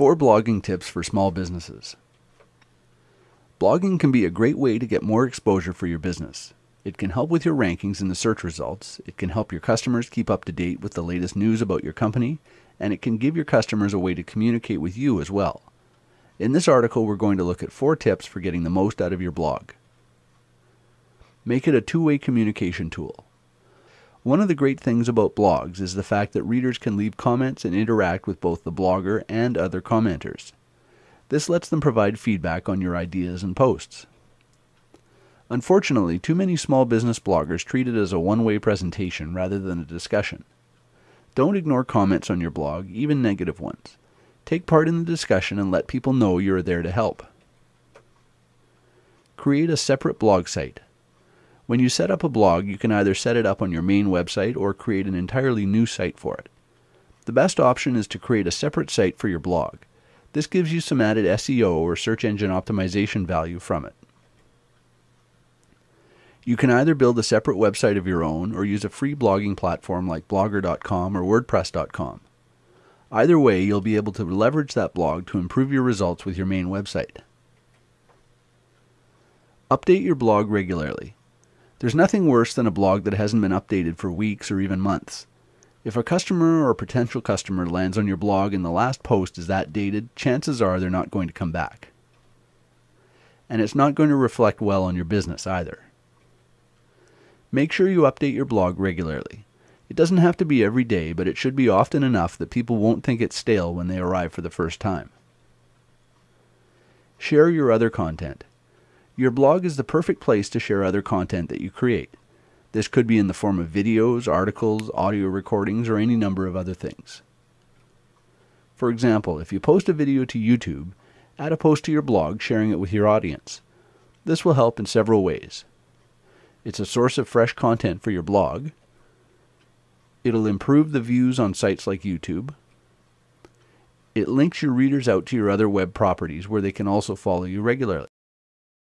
Four blogging tips for small businesses. Blogging can be a great way to get more exposure for your business. It can help with your rankings in the search results, it can help your customers keep up to date with the latest news about your company, and it can give your customers a way to communicate with you as well. In this article, we're going to look at four tips for getting the most out of your blog. Make it a two way communication tool. One of the great things about blogs is the fact that readers can leave comments and interact with both the blogger and other commenters. This lets them provide feedback on your ideas and posts. Unfortunately, too many small business bloggers treat it as a one way presentation rather than a discussion. Don't ignore comments on your blog, even negative ones. Take part in the discussion and let people know you are there to help. Create a separate blog site. When you set up a blog, you can either set it up on your main website or create an entirely new site for it. The best option is to create a separate site for your blog. This gives you some added SEO or search engine optimization value from it. You can either build a separate website of your own or use a free blogging platform like blogger.com or wordpress.com. Either way, you'll be able to leverage that blog to improve your results with your main website. Update your blog regularly. There's nothing worse than a blog that hasn't been updated for weeks or even months. If a customer or a potential customer lands on your blog and the last post is that dated, chances are they're not going to come back. And it's not going to reflect well on your business either. Make sure you update your blog regularly. It doesn't have to be every day, but it should be often enough that people won't think it's stale when they arrive for the first time. Share your other content. Your blog is the perfect place to share other content that you create. This could be in the form of videos, articles, audio recordings, or any number of other things. For example, if you post a video to YouTube, add a post to your blog sharing it with your audience. This will help in several ways. It's a source of fresh content for your blog. It'll improve the views on sites like YouTube. It links your readers out to your other web properties where they can also follow you regularly.